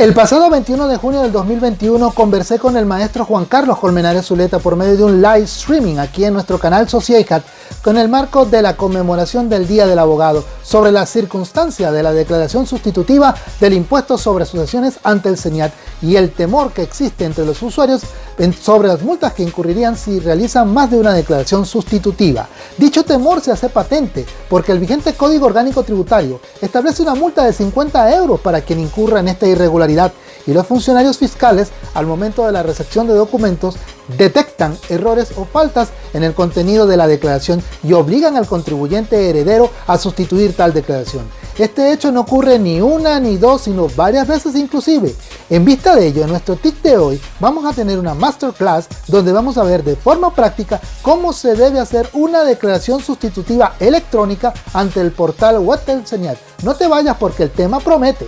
El pasado 21 de junio del 2021 conversé con el maestro Juan Carlos Colmenares Zuleta por medio de un live streaming aquí en nuestro canal Sociecat con el marco de la conmemoración del Día del Abogado sobre la circunstancia de la declaración sustitutiva del impuesto sobre asociaciones ante el CENIAT y el temor que existe entre los usuarios sobre las multas que incurrirían si realizan más de una declaración sustitutiva. Dicho temor se hace patente porque el vigente Código Orgánico Tributario establece una multa de 50 euros para quien incurra en esta irregularidad y los funcionarios fiscales al momento de la recepción de documentos detectan errores o faltas en el contenido de la declaración y obligan al contribuyente heredero a sustituir tal declaración. Este hecho no ocurre ni una ni dos, sino varias veces inclusive. En vista de ello, en nuestro TIC de hoy vamos a tener una masterclass donde vamos a ver de forma práctica cómo se debe hacer una declaración sustitutiva electrónica ante el portal web Señal. No te vayas porque el tema promete.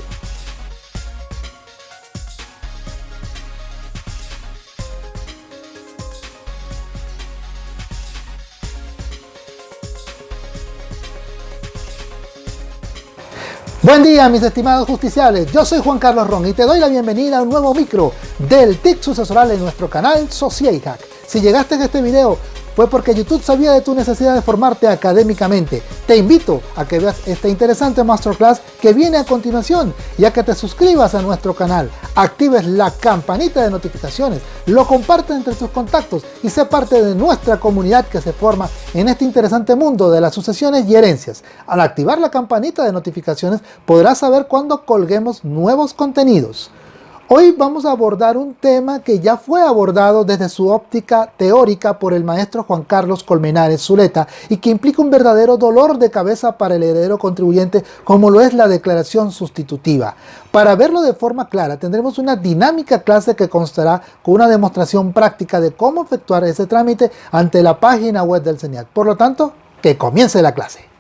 Buen día mis estimados justiciales, yo soy Juan Carlos Ron y te doy la bienvenida a un nuevo micro del TIC sucesoral en nuestro canal Hack. Si llegaste a este video fue porque YouTube sabía de tu necesidad de formarte académicamente. Te invito a que veas esta interesante masterclass que viene a continuación y a que te suscribas a nuestro canal, actives la campanita de notificaciones, lo compartas entre tus contactos y sé parte de nuestra comunidad que se forma en este interesante mundo de las sucesiones y herencias. Al activar la campanita de notificaciones podrás saber cuando colguemos nuevos contenidos. Hoy vamos a abordar un tema que ya fue abordado desde su óptica teórica por el maestro Juan Carlos Colmenares Zuleta y que implica un verdadero dolor de cabeza para el heredero contribuyente como lo es la declaración sustitutiva. Para verlo de forma clara tendremos una dinámica clase que constará con una demostración práctica de cómo efectuar ese trámite ante la página web del CENIAT. Por lo tanto, que comience la clase.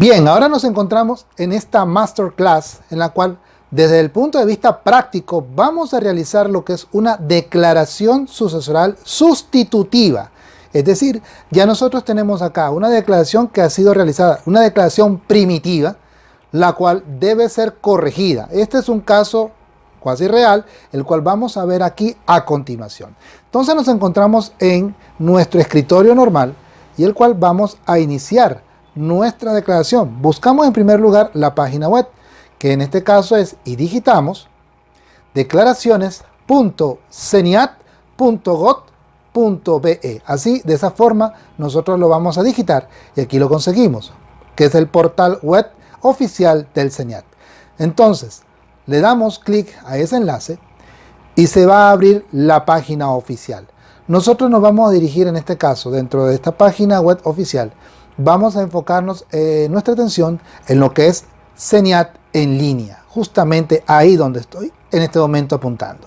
Bien, ahora nos encontramos en esta masterclass en la cual desde el punto de vista práctico vamos a realizar lo que es una declaración sucesoral sustitutiva. Es decir, ya nosotros tenemos acá una declaración que ha sido realizada, una declaración primitiva, la cual debe ser corregida. Este es un caso cuasi real, el cual vamos a ver aquí a continuación. Entonces nos encontramos en nuestro escritorio normal y el cual vamos a iniciar nuestra declaración. Buscamos en primer lugar la página web, que en este caso es y digitamos declaraciones.ceniat.gov.be. Así, de esa forma, nosotros lo vamos a digitar y aquí lo conseguimos, que es el portal web oficial del CENIAT. Entonces, le damos clic a ese enlace y se va a abrir la página oficial. Nosotros nos vamos a dirigir en este caso dentro de esta página web oficial vamos a enfocarnos eh, nuestra atención en lo que es CENIAT en línea, justamente ahí donde estoy en este momento apuntando.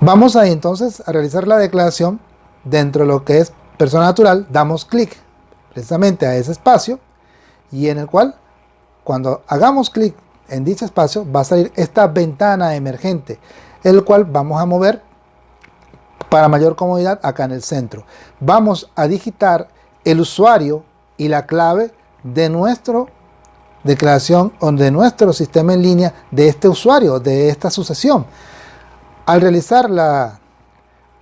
Vamos ahí entonces a realizar la declaración dentro de lo que es persona natural, damos clic precisamente a ese espacio y en el cual cuando hagamos clic en dicho espacio va a salir esta ventana emergente, el cual vamos a mover para mayor comodidad acá en el centro. Vamos a digitar el usuario y la clave de nuestra declaración o de nuestro sistema en línea de este usuario, de esta sucesión. Al realizar la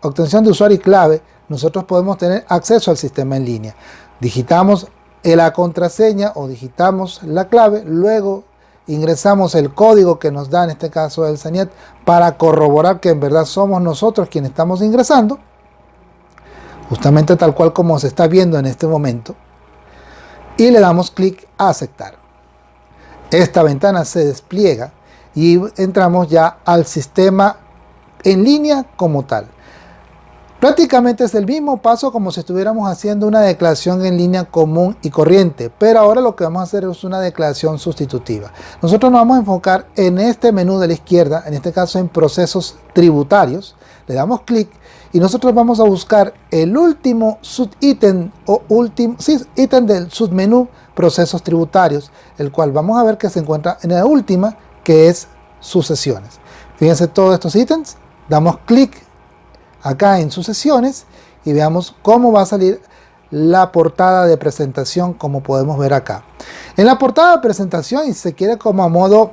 obtención de usuario y clave, nosotros podemos tener acceso al sistema en línea. Digitamos la contraseña o digitamos la clave, luego ingresamos el código que nos da en este caso el CENIET para corroborar que en verdad somos nosotros quienes estamos ingresando, justamente tal cual como se está viendo en este momento y le damos clic a aceptar. Esta ventana se despliega y entramos ya al sistema en línea como tal. Prácticamente es el mismo paso como si estuviéramos haciendo una declaración en línea común y corriente, pero ahora lo que vamos a hacer es una declaración sustitutiva. Nosotros nos vamos a enfocar en este menú de la izquierda, en este caso en procesos tributarios, le damos clic y nosotros vamos a buscar el último subítem o último sí, del submenú procesos tributarios, el cual vamos a ver que se encuentra en la última que es sucesiones. Fíjense todos estos ítems, damos clic acá en sucesiones y veamos cómo va a salir la portada de presentación como podemos ver acá. En la portada de presentación y se quiere como a modo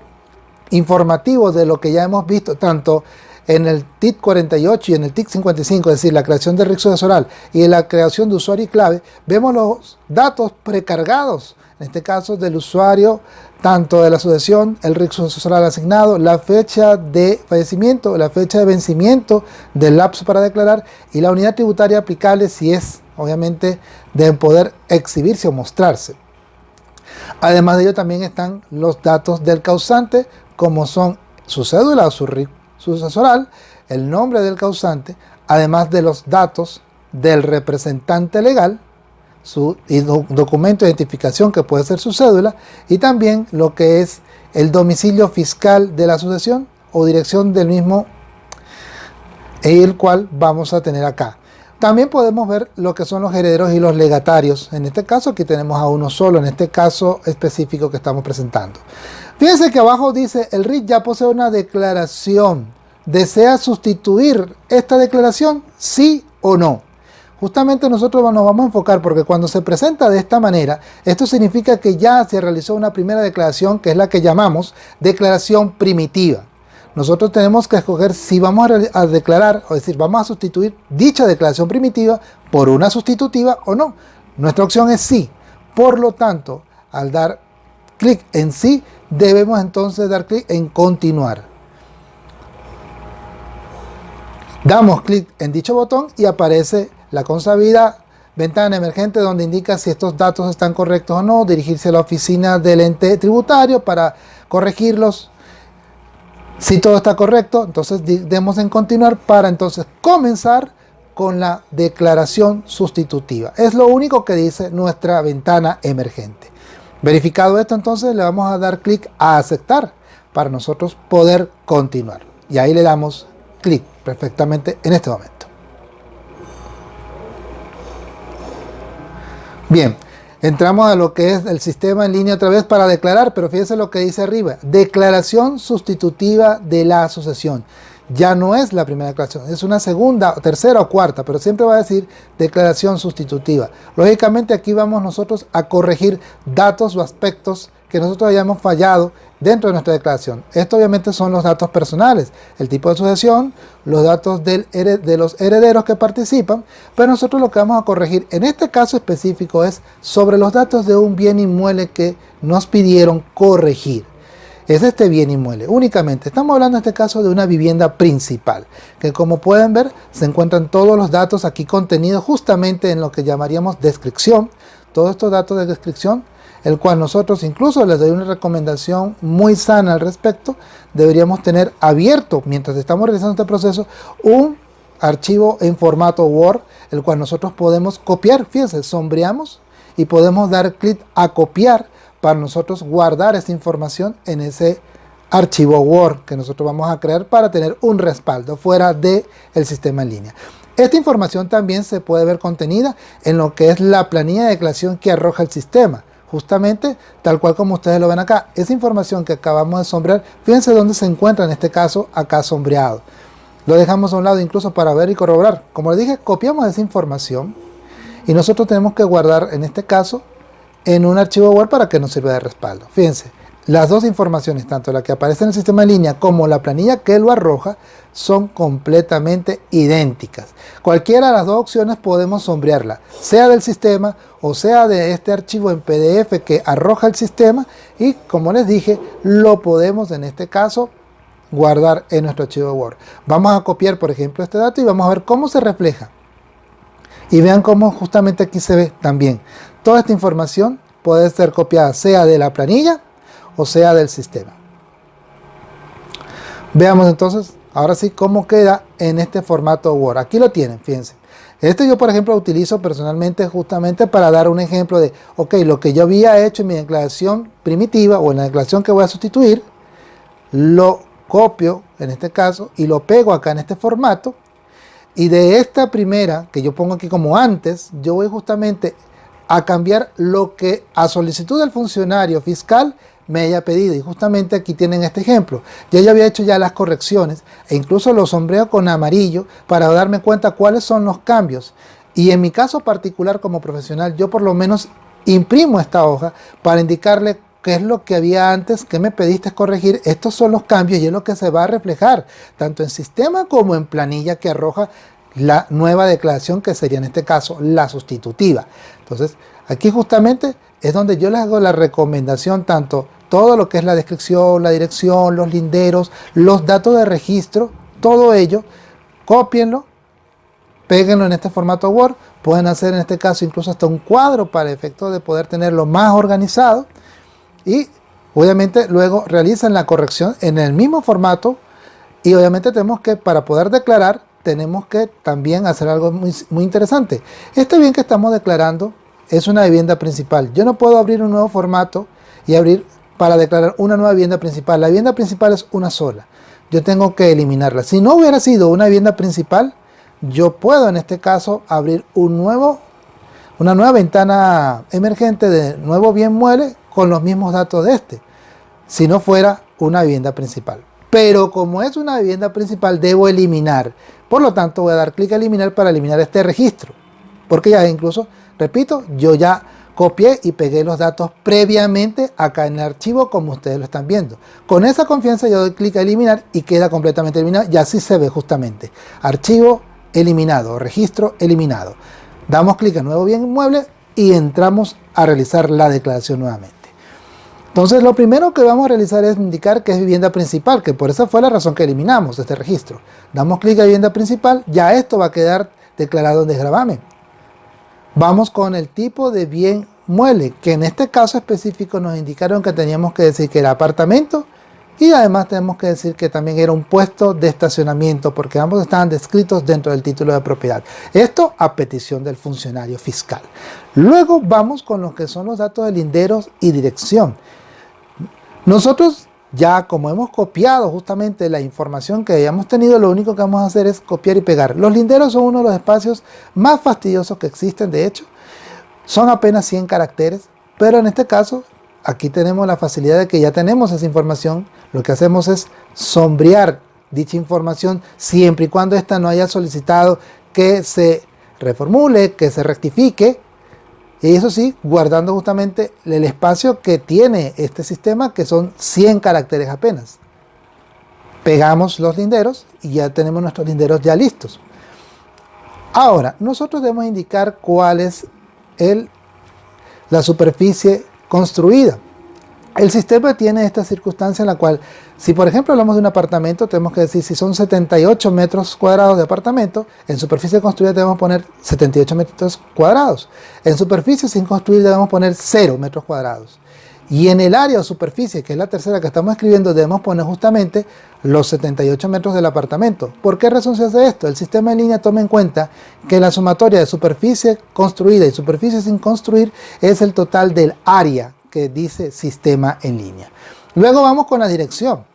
informativo de lo que ya hemos visto tanto en el TIC 48 y en el TIC 55, es decir, la creación de sucesoral y la creación de usuario y clave, vemos los datos precargados, en este caso del usuario, tanto de la sucesión, el RIC sucesoral asignado, la fecha de fallecimiento, la fecha de vencimiento del lapso para declarar y la unidad tributaria aplicable si es, obviamente, de poder exhibirse o mostrarse. Además de ello también están los datos del causante, como son su cédula o su RIC sucesoral, el nombre del causante, además de los datos del representante legal, su documento de identificación que puede ser su cédula, y también lo que es el domicilio fiscal de la sucesión o dirección del mismo, el cual vamos a tener acá. También podemos ver lo que son los herederos y los legatarios. En este caso aquí tenemos a uno solo, en este caso específico que estamos presentando. Fíjense que abajo dice, el RIT ya posee una declaración. ¿Desea sustituir esta declaración? ¿Sí o no? Justamente nosotros nos vamos a enfocar porque cuando se presenta de esta manera, esto significa que ya se realizó una primera declaración que es la que llamamos declaración primitiva nosotros tenemos que escoger si vamos a, declarar, o decir, vamos a sustituir dicha declaración primitiva por una sustitutiva o no. Nuestra opción es sí. Por lo tanto, al dar clic en sí, debemos entonces dar clic en continuar. Damos clic en dicho botón y aparece la consabida ventana emergente donde indica si estos datos están correctos o no, dirigirse a la oficina del ente tributario para corregirlos si todo está correcto, entonces demos en continuar para entonces comenzar con la declaración sustitutiva. Es lo único que dice nuestra ventana emergente. Verificado esto, entonces le vamos a dar clic a aceptar para nosotros poder continuar. Y ahí le damos clic perfectamente en este momento. Bien, Entramos a lo que es el sistema en línea otra vez para declarar, pero fíjense lo que dice arriba. Declaración sustitutiva de la asociación. Ya no es la primera declaración, es una segunda, tercera o cuarta, pero siempre va a decir declaración sustitutiva. Lógicamente aquí vamos nosotros a corregir datos o aspectos que nosotros hayamos fallado dentro de nuestra declaración. Esto obviamente son los datos personales, el tipo de sucesión, los datos de los herederos que participan, pero nosotros lo que vamos a corregir en este caso específico es sobre los datos de un bien inmueble que nos pidieron corregir. Es este bien inmueble, únicamente. Estamos hablando en este caso de una vivienda principal, que como pueden ver se encuentran todos los datos aquí contenidos justamente en lo que llamaríamos descripción. Todos estos datos de descripción el cual nosotros incluso les doy una recomendación muy sana al respecto, deberíamos tener abierto, mientras estamos realizando este proceso, un archivo en formato Word, el cual nosotros podemos copiar, fíjense, sombreamos y podemos dar clic a copiar para nosotros guardar esa información en ese archivo Word que nosotros vamos a crear para tener un respaldo fuera del el sistema en línea. Esta información también se puede ver contenida en lo que es la planilla de declaración que arroja el sistema justamente tal cual como ustedes lo ven acá. Esa información que acabamos de sombrear, fíjense dónde se encuentra en este caso acá sombreado. Lo dejamos a un lado incluso para ver y corroborar. Como les dije, copiamos esa información y nosotros tenemos que guardar en este caso en un archivo Word para que nos sirva de respaldo. Fíjense, las dos informaciones, tanto la que aparece en el sistema en línea como la planilla que lo arroja, son completamente idénticas. Cualquiera de las dos opciones podemos sombrearla, sea del sistema o sea de este archivo en PDF que arroja el sistema y como les dije, lo podemos en este caso guardar en nuestro archivo Word. Vamos a copiar por ejemplo este dato y vamos a ver cómo se refleja. Y vean cómo justamente aquí se ve también. Toda esta información puede ser copiada sea de la planilla o sea del sistema. Veamos entonces, ahora sí, cómo queda en este formato Word. Aquí lo tienen, fíjense. Este yo, por ejemplo, lo utilizo personalmente justamente para dar un ejemplo de, ok, lo que yo había hecho en mi declaración primitiva o en la declaración que voy a sustituir, lo copio, en este caso, y lo pego acá en este formato. Y de esta primera, que yo pongo aquí como antes, yo voy justamente a cambiar lo que a solicitud del funcionario fiscal me haya pedido. Y justamente aquí tienen este ejemplo. Yo ya había hecho ya las correcciones e incluso lo sombreo con amarillo para darme cuenta cuáles son los cambios. Y en mi caso particular como profesional, yo por lo menos imprimo esta hoja para indicarle qué es lo que había antes, qué me pediste corregir, estos son los cambios y es lo que se va a reflejar tanto en sistema como en planilla que arroja la nueva declaración que sería en este caso la sustitutiva. Entonces aquí justamente es donde yo les hago la recomendación tanto todo lo que es la descripción, la dirección, los linderos, los datos de registro, todo ello, copienlo, péguenlo en este formato Word, pueden hacer en este caso incluso hasta un cuadro para efecto de poder tenerlo más organizado y obviamente luego realizan la corrección en el mismo formato y obviamente tenemos que para poder declarar tenemos que también hacer algo muy, muy interesante. Este bien que estamos declarando es una vivienda principal. Yo no puedo abrir un nuevo formato y abrir para declarar una nueva vivienda principal. La vivienda principal es una sola. Yo tengo que eliminarla. Si no hubiera sido una vivienda principal, yo puedo en este caso abrir un nuevo, una nueva ventana emergente de nuevo bien mueble con los mismos datos de este, si no fuera una vivienda principal. Pero como es una vivienda principal, debo eliminar. Por lo tanto, voy a dar clic a eliminar para eliminar este registro. Porque ya incluso, repito, yo ya copié y pegué los datos previamente acá en el archivo como ustedes lo están viendo. Con esa confianza yo doy clic a eliminar y queda completamente eliminado y así se ve justamente. Archivo eliminado, registro eliminado. Damos clic a nuevo bien inmueble y entramos a realizar la declaración nuevamente. Entonces lo primero que vamos a realizar es indicar que es vivienda principal, que por esa fue la razón que eliminamos este registro. Damos clic a vivienda principal, ya esto va a quedar declarado en desgravamen. Vamos con el tipo de bien mueble, que en este caso específico nos indicaron que teníamos que decir que era apartamento y además tenemos que decir que también era un puesto de estacionamiento porque ambos estaban descritos dentro del título de propiedad. Esto a petición del funcionario fiscal. Luego vamos con lo que son los datos de linderos y dirección. Nosotros ya como hemos copiado justamente la información que hayamos tenido, lo único que vamos a hacer es copiar y pegar. Los linderos son uno de los espacios más fastidiosos que existen, de hecho. Son apenas 100 caracteres, pero en este caso, aquí tenemos la facilidad de que ya tenemos esa información. Lo que hacemos es sombrear dicha información siempre y cuando ésta no haya solicitado que se reformule, que se rectifique y eso sí, guardando justamente el espacio que tiene este sistema, que son 100 caracteres apenas. Pegamos los linderos y ya tenemos nuestros linderos ya listos. Ahora, nosotros debemos indicar cuál es el, la superficie construida. El sistema tiene esta circunstancia en la cual, si por ejemplo hablamos de un apartamento, tenemos que decir si son 78 metros cuadrados de apartamento, en superficie construida debemos poner 78 metros cuadrados. En superficie sin construir debemos poner 0 metros cuadrados. Y en el área o superficie, que es la tercera que estamos escribiendo, debemos poner justamente los 78 metros del apartamento. ¿Por qué razón se hace esto? El sistema en línea toma en cuenta que la sumatoria de superficie construida y superficie sin construir es el total del área que dice sistema en línea. Luego vamos con la dirección.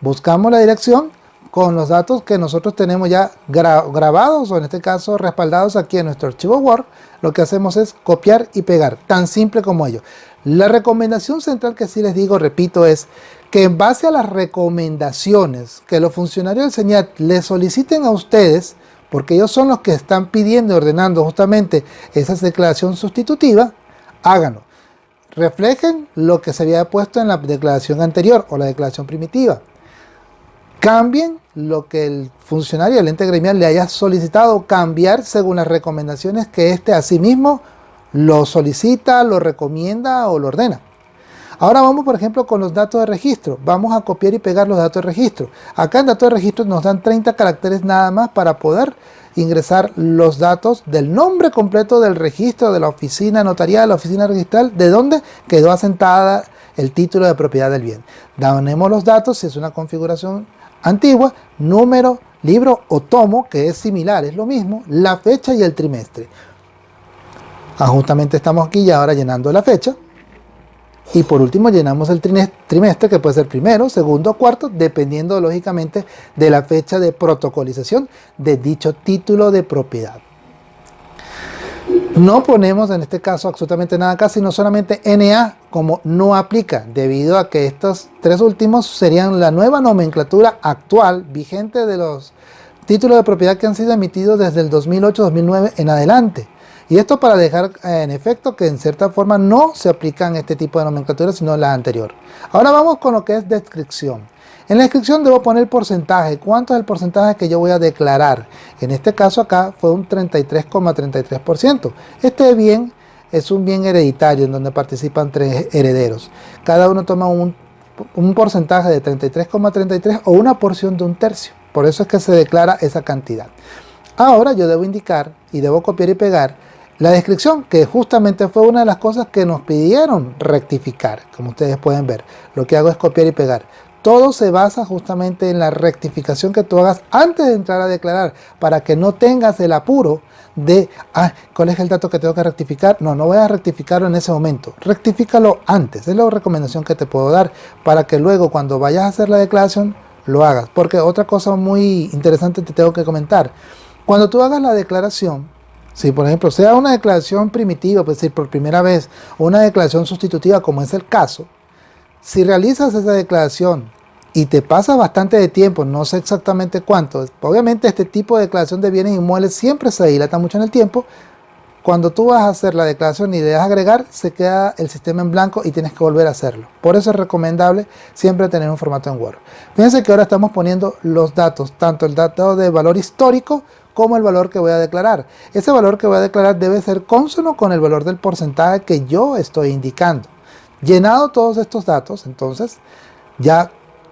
Buscamos la dirección con los datos que nosotros tenemos ya grabados o en este caso respaldados aquí en nuestro archivo Word. Lo que hacemos es copiar y pegar, tan simple como ello. La recomendación central que sí les digo, repito, es que en base a las recomendaciones que los funcionarios del SEñat les soliciten a ustedes, porque ellos son los que están pidiendo y ordenando justamente esa declaración sustitutiva, háganlo reflejen lo que se había puesto en la declaración anterior o la declaración primitiva. Cambien lo que el funcionario del ente gremial le haya solicitado cambiar según las recomendaciones que éste a sí mismo lo solicita, lo recomienda o lo ordena. Ahora vamos por ejemplo con los datos de registro. Vamos a copiar y pegar los datos de registro. Acá en datos de registro nos dan 30 caracteres nada más para poder ingresar los datos del nombre completo del registro de la oficina notarial, la oficina registral, de dónde quedó asentada el título de propiedad del bien. Damos los datos, si es una configuración antigua, número, libro o tomo, que es similar, es lo mismo, la fecha y el trimestre. Ah, justamente estamos aquí ya ahora llenando la fecha. Y por último llenamos el trimestre que puede ser primero, segundo o cuarto, dependiendo lógicamente de la fecha de protocolización de dicho título de propiedad. No ponemos en este caso absolutamente nada acá, sino solamente NA como no aplica, debido a que estos tres últimos serían la nueva nomenclatura actual, vigente de los títulos de propiedad que han sido emitidos desde el 2008-2009 en adelante. Y esto para dejar eh, en efecto que en cierta forma no se aplican este tipo de nomenclatura sino la anterior. Ahora vamos con lo que es descripción. En la descripción debo poner porcentaje. ¿Cuánto es el porcentaje que yo voy a declarar? En este caso acá fue un 33,33%. Este bien es un bien hereditario en donde participan tres herederos. Cada uno toma un, un porcentaje de 33,33 o una porción de un tercio. Por eso es que se declara esa cantidad. Ahora yo debo indicar y debo copiar y pegar la descripción, que justamente fue una de las cosas que nos pidieron rectificar, como ustedes pueden ver. Lo que hago es copiar y pegar. Todo se basa justamente en la rectificación que tú hagas antes de entrar a declarar, para que no tengas el apuro de, ah, ¿cuál es el dato que tengo que rectificar? No, no voy a rectificarlo en ese momento. Rectifícalo antes. Es la recomendación que te puedo dar para que luego cuando vayas a hacer la declaración lo hagas. Porque otra cosa muy interesante te tengo que comentar. Cuando tú hagas la declaración, si por ejemplo sea una declaración primitiva, es decir, por primera vez, una declaración sustitutiva como es el caso, si realizas esa declaración y te pasa bastante de tiempo, no sé exactamente cuánto, obviamente este tipo de declaración de bienes inmuebles siempre se dilata mucho en el tiempo, cuando tú vas a hacer la declaración y le agregar, se queda el sistema en blanco y tienes que volver a hacerlo. Por eso es recomendable siempre tener un formato en Word. Fíjense que ahora estamos poniendo los datos, tanto el dato de valor histórico como el valor que voy a declarar. Ese valor que voy a declarar debe ser consono con el valor del porcentaje que yo estoy indicando. Llenado todos estos datos, entonces ya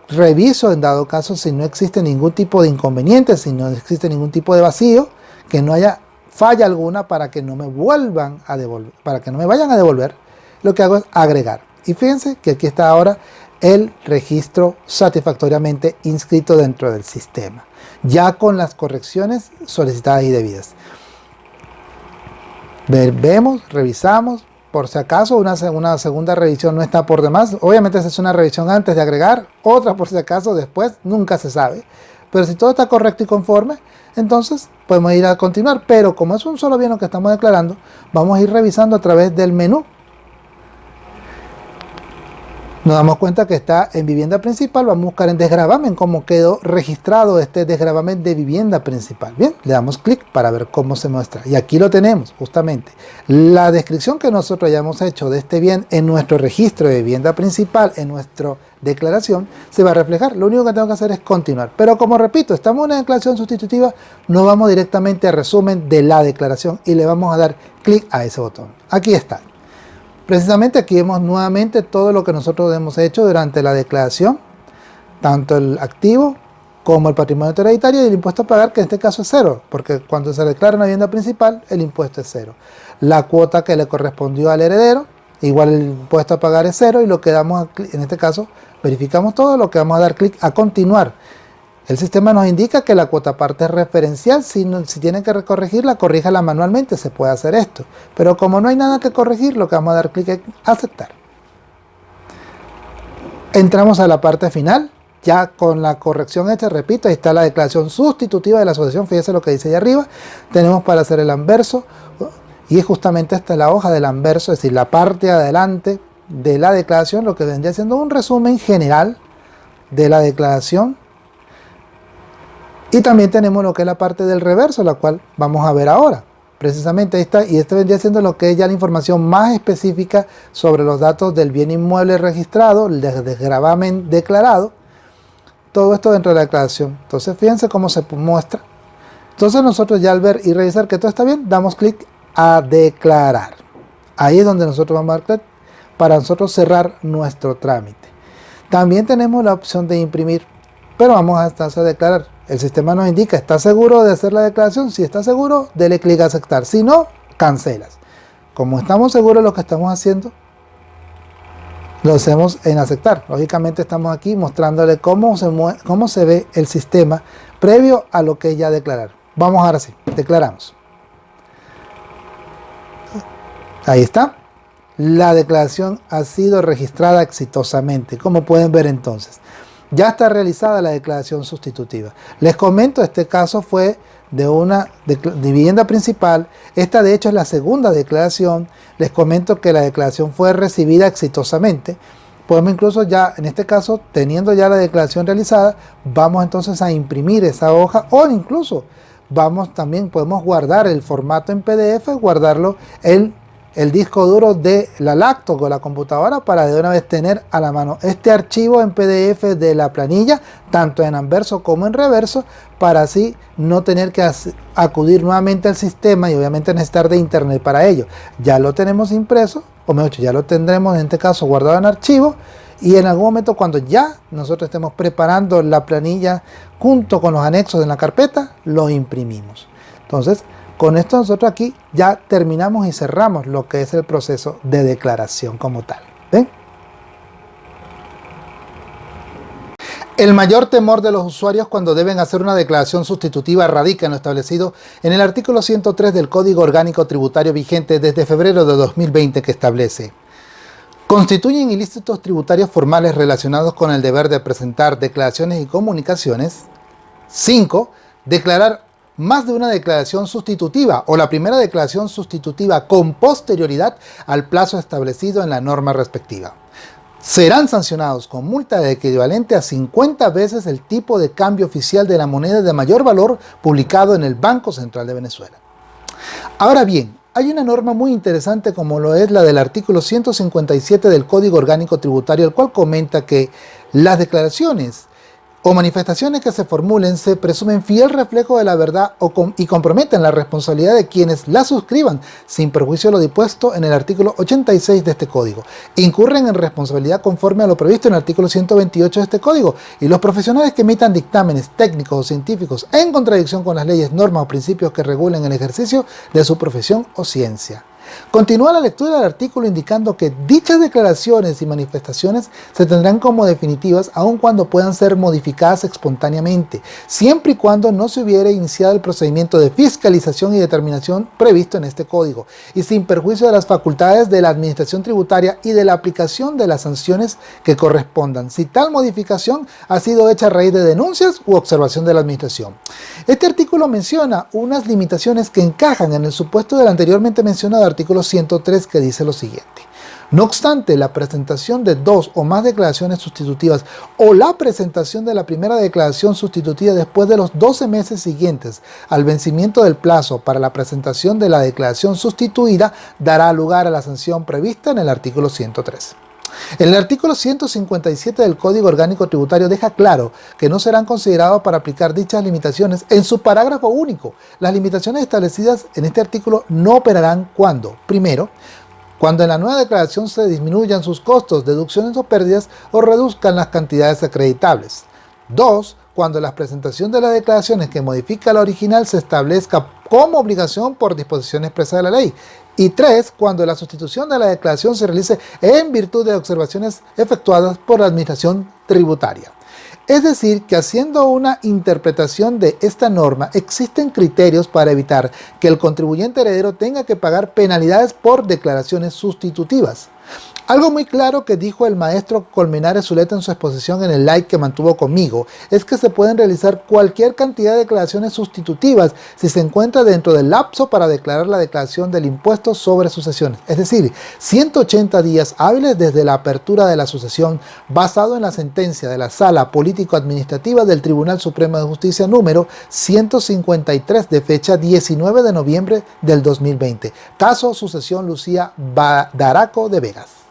reviso en dado caso si no existe ningún tipo de inconveniente, si no existe ningún tipo de vacío, que no haya falla alguna para que no me vuelvan a devolver, para que no me vayan a devolver, lo que hago es agregar. Y fíjense que aquí está ahora el registro satisfactoriamente inscrito dentro del sistema ya con las correcciones solicitadas y debidas. Vemos, revisamos, por si acaso una, una, segunda revisión no está por demás. Obviamente se hace una revisión antes de agregar, otra por si acaso después, nunca se sabe. Pero si todo está correcto y conforme, entonces podemos ir a continuar. Pero como es un solo bien lo que estamos declarando, vamos a ir revisando a través del menú nos damos cuenta que está en vivienda principal, vamos a buscar en desgravamen cómo quedó registrado este desgravamen de vivienda principal. Bien, le damos clic para ver cómo se muestra. Y aquí lo tenemos, justamente. La descripción que nosotros hayamos hecho de este bien en nuestro registro de vivienda principal, en nuestra declaración, se va a reflejar. Lo único que tengo que hacer es continuar. Pero como repito, estamos en una declaración sustitutiva, nos vamos directamente a resumen de la declaración y le vamos a dar clic a ese botón. Aquí está. Precisamente aquí vemos nuevamente todo lo que nosotros hemos hecho durante la declaración, tanto el activo como el patrimonio hereditario y el impuesto a pagar, que en este caso es cero, porque cuando se declara una vivienda principal, el impuesto es cero. La cuota que le correspondió al heredero, igual el impuesto a pagar es cero y lo que damos, en este caso, verificamos todo, lo que vamos a dar clic a continuar. El sistema nos indica que la cuota parte es referencial, si, si tienen que corregirla, corríjala manualmente, se puede hacer esto. Pero como no hay nada que corregir, lo que vamos a dar clic es aceptar. Entramos a la parte final, ya con la corrección hecha, repito, ahí está la declaración sustitutiva de la asociación, fíjese lo que dice ahí arriba, tenemos para hacer el anverso, y es justamente esta la hoja del anverso, es decir, la parte de adelante de la declaración, lo que vendría siendo un resumen general de la declaración y también tenemos lo que es la parte del reverso, la cual vamos a ver ahora. Precisamente esta, y este vendría siendo lo que es ya la información más específica sobre los datos del bien inmueble registrado, el desgravamen declarado, todo esto dentro de la declaración. Entonces fíjense cómo se muestra. Entonces nosotros ya al ver y revisar que todo está bien, damos clic a declarar. Ahí es donde nosotros vamos a dar para nosotros cerrar nuestro trámite. También tenemos la opción de imprimir, pero vamos a, a declarar. El sistema nos indica, ¿está seguro de hacer la declaración? Si está seguro, dele clic a aceptar. Si no, cancelas. Como estamos seguros de lo que estamos haciendo, lo hacemos en aceptar. Lógicamente estamos aquí mostrándole cómo se, cómo se ve el sistema previo a lo que ya declarar. Vamos ahora sí, declaramos. Ahí está. La declaración ha sido registrada exitosamente, como pueden ver entonces ya está realizada la declaración sustitutiva. Les comento, este caso fue de una de, vivienda principal. Esta de hecho es la segunda declaración. Les comento que la declaración fue recibida exitosamente podemos incluso ya, en este caso, teniendo ya la declaración realizada, vamos entonces a imprimir esa hoja o incluso vamos también, podemos guardar el formato en PDF, guardarlo en el disco duro de la laptop o la computadora para de una vez tener a la mano este archivo en PDF de la planilla, tanto en anverso como en reverso, para así no tener que acudir nuevamente al sistema y obviamente necesitar de internet para ello. Ya lo tenemos impreso, o mejor dicho, ya lo tendremos en este caso guardado en archivo, y en algún momento cuando ya nosotros estemos preparando la planilla junto con los anexos en la carpeta, lo imprimimos. Entonces, con esto nosotros aquí ya terminamos y cerramos lo que es el proceso de declaración como tal. ¿Ven? El mayor temor de los usuarios cuando deben hacer una declaración sustitutiva radica en lo establecido en el artículo 103 del Código Orgánico Tributario vigente desde febrero de 2020 que establece Constituyen ilícitos tributarios formales relacionados con el deber de presentar declaraciones y comunicaciones 5. Declarar más de una declaración sustitutiva o la primera declaración sustitutiva con posterioridad al plazo establecido en la norma respectiva. Serán sancionados con multa equivalente a 50 veces el tipo de cambio oficial de la moneda de mayor valor publicado en el Banco Central de Venezuela. Ahora bien, hay una norma muy interesante como lo es la del artículo 157 del Código Orgánico Tributario, el cual comenta que las declaraciones o manifestaciones que se formulen se presumen fiel reflejo de la verdad o y comprometen la responsabilidad de quienes la suscriban, sin perjuicio de lo dispuesto en el artículo 86 de este código. Incurren en responsabilidad conforme a lo previsto en el artículo 128 de este código, y los profesionales que emitan dictámenes técnicos o científicos en contradicción con las leyes, normas o principios que regulen el ejercicio de su profesión o ciencia. Continúa la lectura del artículo indicando que dichas declaraciones y manifestaciones se tendrán como definitivas aun cuando puedan ser modificadas espontáneamente, siempre y cuando no se hubiera iniciado el procedimiento de fiscalización y determinación previsto en este código, y sin perjuicio de las facultades de la administración tributaria y de la aplicación de las sanciones que correspondan, si tal modificación ha sido hecha a raíz de denuncias u observación de la administración. Este artículo menciona unas limitaciones que encajan en el supuesto del anteriormente mencionado artículo artículo 103 que dice lo siguiente. No obstante, la presentación de dos o más declaraciones sustitutivas o la presentación de la primera declaración sustitutiva después de los 12 meses siguientes al vencimiento del plazo para la presentación de la declaración sustituida dará lugar a la sanción prevista en el artículo 103. El artículo 157 del Código Orgánico Tributario deja claro que no serán considerados para aplicar dichas limitaciones en su parágrafo único. Las limitaciones establecidas en este artículo no operarán cuando, primero, cuando en la nueva declaración se disminuyan sus costos, deducciones o pérdidas o reduzcan las cantidades acreditables. 2. Cuando la presentación de las declaraciones que modifica la original se establezca como obligación por disposición expresa de la ley. Y tres, cuando la sustitución de la declaración se realice en virtud de observaciones efectuadas por la Administración Tributaria. Es decir, que haciendo una interpretación de esta norma, existen criterios para evitar que el contribuyente heredero tenga que pagar penalidades por declaraciones sustitutivas. Algo muy claro que dijo el maestro Colmenares Zuleta en su exposición en el like que mantuvo conmigo es que se pueden realizar cualquier cantidad de declaraciones sustitutivas si se encuentra dentro del lapso para declarar la declaración del impuesto sobre sucesiones, es decir, 180 días hábiles desde la apertura de la sucesión basado en la sentencia de la Sala Político-Administrativa del Tribunal Supremo de Justicia número 153 de fecha 19 de noviembre del 2020, caso sucesión Lucía Daraco de Vegas.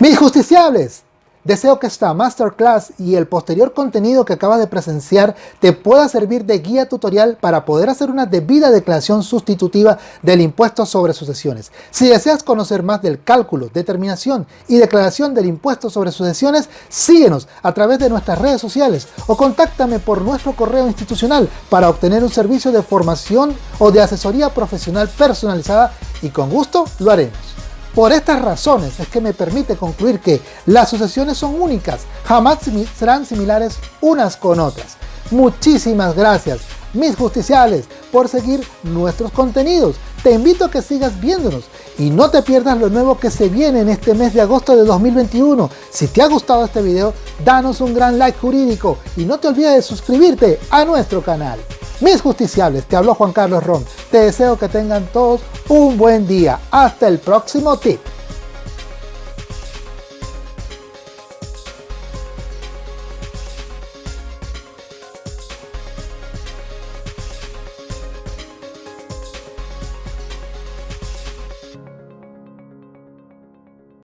Mis justiciables, deseo que esta masterclass y el posterior contenido que acabas de presenciar te pueda servir de guía tutorial para poder hacer una debida declaración sustitutiva del impuesto sobre sucesiones. Si deseas conocer más del cálculo, determinación y declaración del impuesto sobre sucesiones, síguenos a través de nuestras redes sociales o contáctame por nuestro correo institucional para obtener un servicio de formación o de asesoría profesional personalizada y con gusto lo haremos. Por estas razones es que me permite concluir que las sucesiones son únicas, jamás serán similares unas con otras. Muchísimas gracias, mis justiciales, por seguir nuestros contenidos. Te invito a que sigas viéndonos y no te pierdas lo nuevo que se viene en este mes de agosto de 2021. Si te ha gustado este video, danos un gran like jurídico y no te olvides de suscribirte a nuestro canal. Mis justiciables, te habló Juan Carlos Ron. Te deseo que tengan todos un buen día. Hasta el próximo tip.